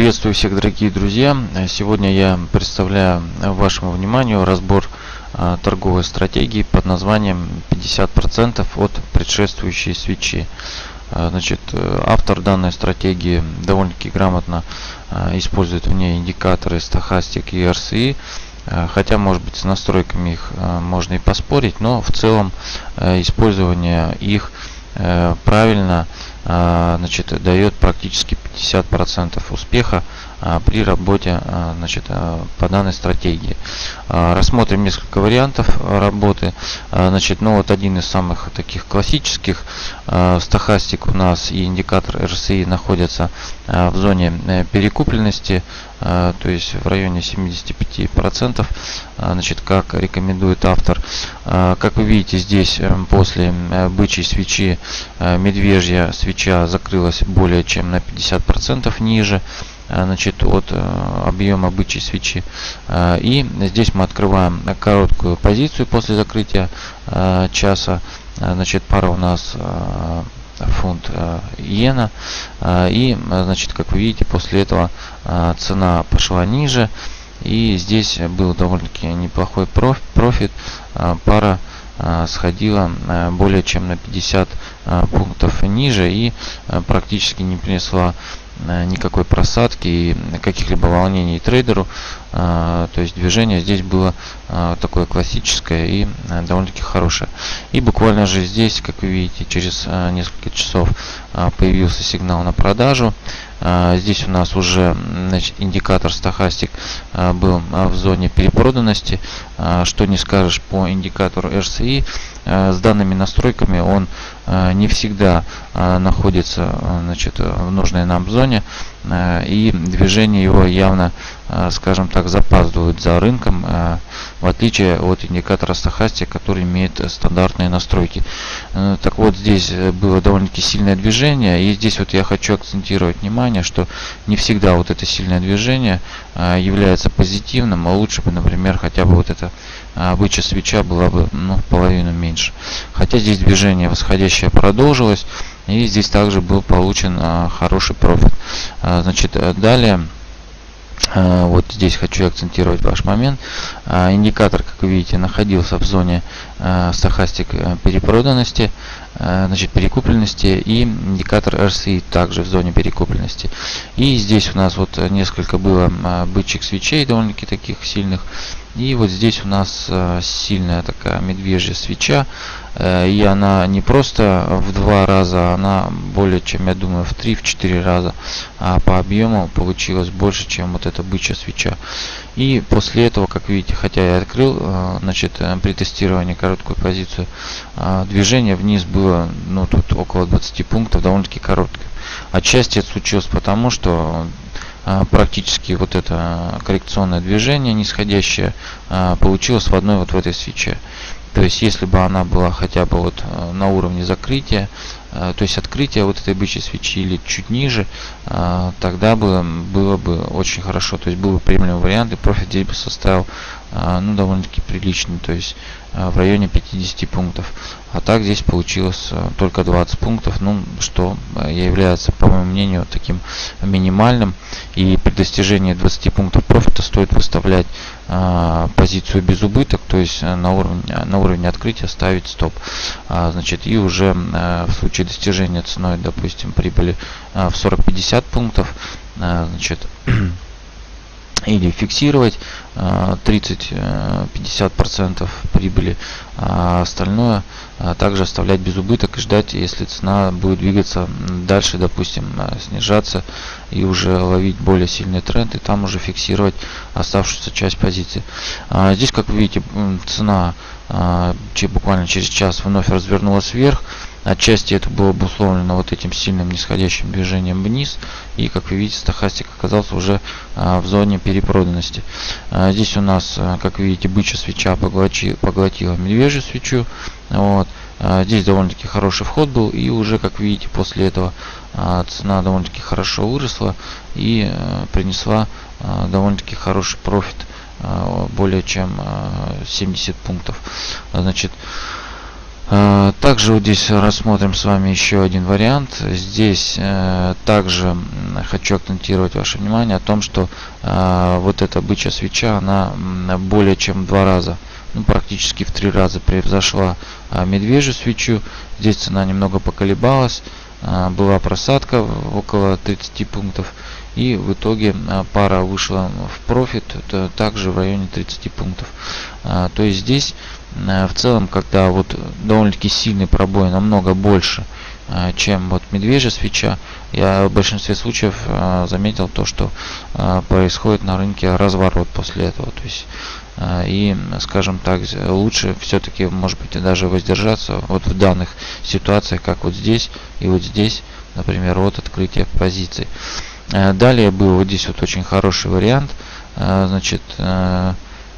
Приветствую всех, дорогие друзья! Сегодня я представляю вашему вниманию разбор а, торговой стратегии под названием 50% от предшествующей свечи. А, значит, э, автор данной стратегии довольно-таки грамотно а, использует в ней индикаторы стахастик и RSI, хотя может быть с настройками их можно и поспорить, но в целом э, использование их э, правильно значит, дает практически 50% успеха. а, при работе а, значит, а, по данной стратегии. Рассмотрим несколько вариантов работы. Значит, ну вот один из самых таких классических стахастик у нас и индикатор RSI находятся в зоне э, перекупленности, то есть в районе 75%, значит, как рекомендует автор. Как вы видите, здесь э, после э, бычьей свечи медвежья свеча закрылась более чем на 50% ниже. Э, значит, от э, объема бычьей свечи. Э, и здесь мы открываем короткую позицию после закрытия часа. Значит, пара у нас фунт иена. И, значит, как вы видите, после этого цена пошла ниже. И здесь был довольно-таки неплохой профит. Пара сходила более чем на 50 пунктов ниже и практически не принесла никакой просадки и каких-либо волнений трейдеру. Э, то есть движение здесь было э, такое классическое и довольно-таки хорошее. И буквально же здесь, как вы видите, через несколько часов появился сигнал на продажу. Здесь у нас уже значит, индикатор стахастик был в зоне перепроданности. Что не скажешь по индикатору RSI. С данными настройками он не всегда находится значит, в нужной нам зоне. И движение его явно Э, скажем так, запаздывают за рынком, э, в отличие от индикатора стахастик, который имеет стандартные настройки. Э, так вот, здесь было довольно-таки сильное движение, и здесь вот я хочу акцентировать внимание, что не всегда вот это сильное движение является позитивным, а лучше бы, например, хотя бы вот эта бычья свеча была бы ну, в половину меньше. Хотя здесь движение восходящее продолжилось, и здесь также был получен хороший профит. Значит, далее вот здесь хочу акцентировать ваш момент. А, индикатор, как вы видите, находился в зоне а, стахастик э, перепроданности, значит, перекупленности и индикатор RSI также в зоне перекупленности. И здесь у нас вот несколько было бычьих свечей довольно-таки таких сильных. И вот здесь у нас э, сильная такая медвежья свеча. Э, и она не просто в два раза, она более чем, я думаю, в три, в четыре раза а по объему получилось больше, чем вот эта бычья свеча. И после этого, как видите, хотя я открыл, э, значит, при тестировании короткую позицию, движение вниз было, ну, тут около 20 пунктов, довольно-таки короткое. Отчасти это случилось потому, что а, практически вот это коррекционное движение нисходящее а, получилось в одной вот в этой свече. То есть, если бы она была хотя бы вот а, на уровне закрытия, то есть открытия вот этой бычьей свечи или чуть ниже, тогда бы было бы очень хорошо. То есть был бы приемлемый вариант и профит здесь бы составил ну, довольно-таки приличный, то есть в районе 50 пунктов. А так здесь получилось только 20 пунктов, ну, что является, по моему мнению, таким минимальным. И при достижении 20 пунктов профита стоит выставлять а, позицию без убыток, то есть э, на уровне, на уровне открытия ставить стоп. А, значит, и уже а, в случае достижения ценой, допустим, прибыли а, в 40-50 пунктов, значит, или фиксировать 30-50% прибыли, а остальное также оставлять без убыток и ждать, если цена будет двигаться дальше, допустим, снижаться и уже ловить более сильный тренд и там уже фиксировать оставшуюся часть позиции. Здесь, как вы видите, цена буквально через час вновь развернулась вверх. Отчасти это было обусловлено вот этим сильным нисходящим движением вниз. И как вы видите, стахастик оказался уже а, в зоне перепроданности. А, здесь у нас, а, как видите, бычья свеча поглотила, поглотила медвежью свечу. Вот. Здесь довольно-таки хороший вход был. И уже, как видите, после этого цена довольно-таки хорошо выросла и принесла довольно-таки хороший профит более чем 70 пунктов. Значит, также вот здесь рассмотрим с вами еще один вариант. Здесь э, также хочу акцентировать ваше внимание о том, что э, вот эта бычья свеча, она более чем в два раза, ну практически в три раза превзошла э, медвежью свечу. Здесь цена немного поколебалась, была просадка около 30 пунктов. И в итоге пара вышла в профит также в районе 30 пунктов. То есть здесь в целом, когда вот довольно-таки сильный пробой намного больше, э, чем вот медвежья свеча, я в большинстве случаев э, заметил то, что происходит на рынке разворот после этого. То есть и, скажем так, лучше все-таки, может быть, даже воздержаться вот в данных ситуациях, как вот здесь и вот здесь, например, от открытия позиций. Далее был вот здесь вот очень хороший вариант, значит,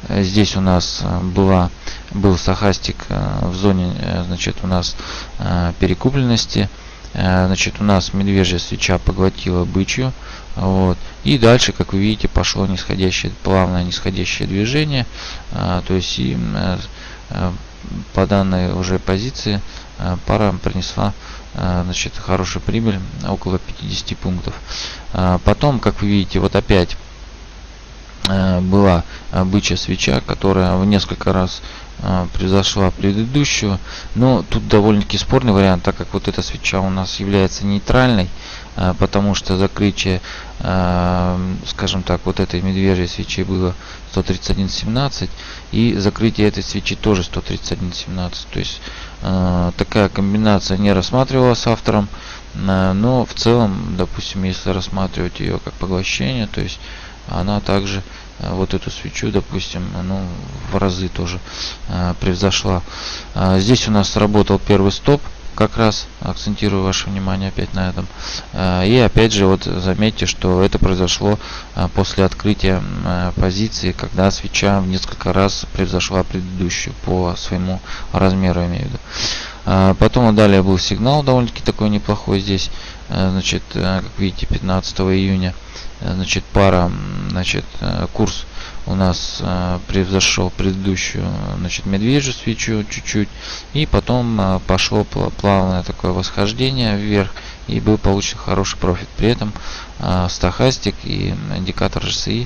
здесь у нас была был стахастик э, в зоне э, значит у нас э, перекупленности. Значит у нас медвежья свеча поглотила бычью вот. И дальше как вы видите пошло нисходящее плавное нисходящее движение. То есть и по данной уже позиции пара принесла значит хорошую прибыль около 50 пунктов. Потом как вы видите вот опять была бычья свеча которая в несколько раз а, превзошла предыдущую. Но тут довольно-таки спорный вариант, так как вот эта свеча у нас является нейтральной, а, потому что закрытие, скажем так, вот этой медвежьей свечи было 131.17 и закрытие этой свечи тоже 131.17. То есть такая комбинация не рассматривалась автором, но в целом, допустим, если рассматривать ее как поглощение, то есть она также Э, вот эту свечу, допустим, ну, в разы тоже э, превзошла. А здесь у нас работал первый стоп, как раз акцентирую ваше внимание опять на этом. Э, и опять же, вот заметьте, что это произошло э, после открытия позиции, когда свеча в несколько раз превзошла предыдущую по своему размеру, имею в виду. Потом далее был сигнал довольно-таки такой неплохой здесь. Значит, как видите, 15 июня Э, значит пара значит э, курс у нас э, превзошел предыдущую значит медвежью свечу чуть-чуть и потом пошло плавное такое восхождение вверх и был получен хороший профит. При этом стахастик и индикатор RSI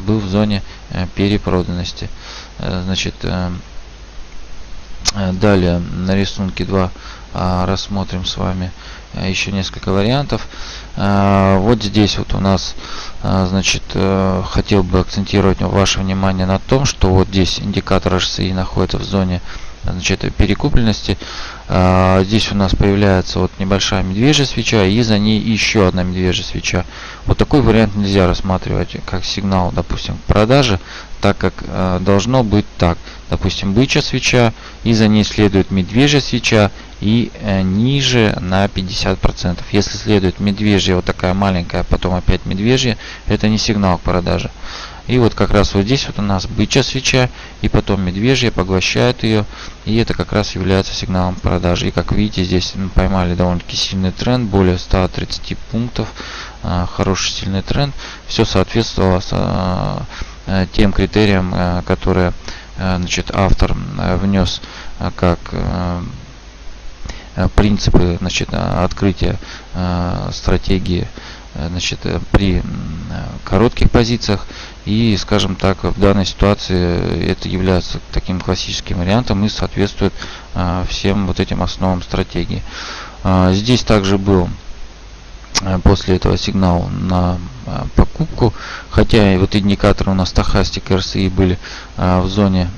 был в зоне перепроданности. Значит далее на рисунке 2 рассмотрим с вами еще несколько вариантов а, вот здесь вот у нас, а, значит, э, хотел бы акцентировать ваше внимание на том, что вот здесь индикатор HCI находится в зоне значит, перекупленности. А, здесь у нас появляется вот небольшая медвежья свеча и за ней еще одна медвежья свеча. Вот такой вариант нельзя рассматривать как сигнал, допустим, к продаже, так как должно быть так. Допустим, бычья свеча и за ней следует медвежья свеча и э, ниже на 50%. Если следует медвежья, вот такая маленькая, потом опять медвежья, это не сигнал к продаже. И вот как раз вот здесь вот у нас бычья свеча, и потом медвежья поглощает ее, и это как раз является сигналом продажи. И как видите, здесь мы поймали довольно-таки сильный тренд, более 130 пунктов, а, хороший сильный тренд. Все соответствовало а, э, тем критериям, э, которые значит, автор внес как Э, принципы значит, э, открытия э, стратегии значит, при коротких позициях. И скажем так в данной ситуации это является таким классическим вариантом и соответствует всем вот этим основам стратегии. Здесь также был Э, после этого сигнал на э, покупку. Хотя и вот индикаторы у нас стахастик RSI были э, в зоне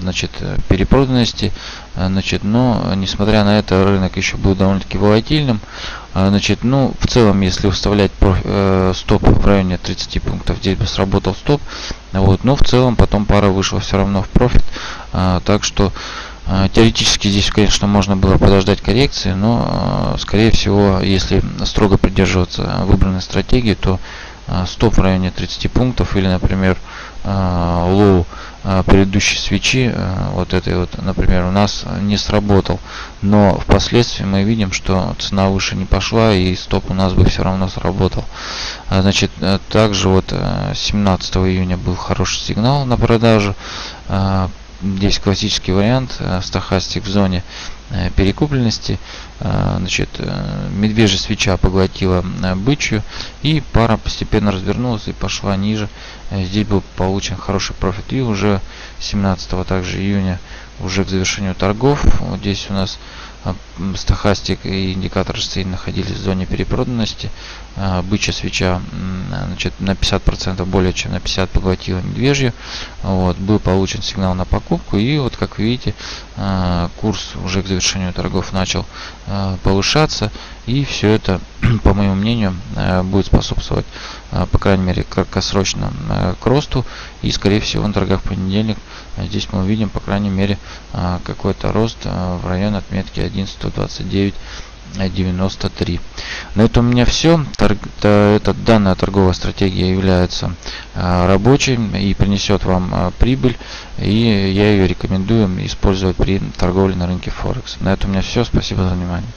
значит перепроданности значит но несмотря на это рынок еще был довольно-таки волатильным. Значит ну в целом если выставлять стоп в районе 30 пунктов здесь бы сработал стоп вот но в целом потом пара вышла все равно в профит. Так что теоретически здесь, конечно, можно было подождать коррекции, но, а, скорее всего, если строго придерживаться выбранной стратегии, то а, стоп в районе 30 пунктов или, например, low предыдущей свечи, вот этой вот, например, у нас не сработал. Но впоследствии мы видим, что цена выше не пошла и стоп у нас бы все равно сработал. Значит, также вот 17 июня был хороший сигнал на продажу здесь классический вариант, стахастик в зоне перекупленности. Значит, медвежья свеча поглотила бычью, и пара постепенно развернулась и пошла ниже. Здесь был получен хороший профит. И уже 17 также июня уже к завершению торгов. Вот здесь у нас а, стахастик и индикатор RSI находились в зоне перепроданности. А, бычья свеча значит, на 50% более чем на 50 поглотила медвежью. Вот, был получен сигнал на покупку. И вот как видите, а, курс уже к завершению торгов начал повышаться. И все это, по моему мнению, будет способствовать, по крайней мере, краткосрочно к росту. И, скорее всего, на торгах в понедельник здесь мы увидим, по крайней мере, какой-то рост в район отметки 1129 93. На этом у меня все. Торг, эта данная торговая стратегия является а, рабочей и принесет вам а, прибыль. И я ее рекомендую использовать при торговле на рынке Форекс. На этом у меня все. Спасибо за внимание.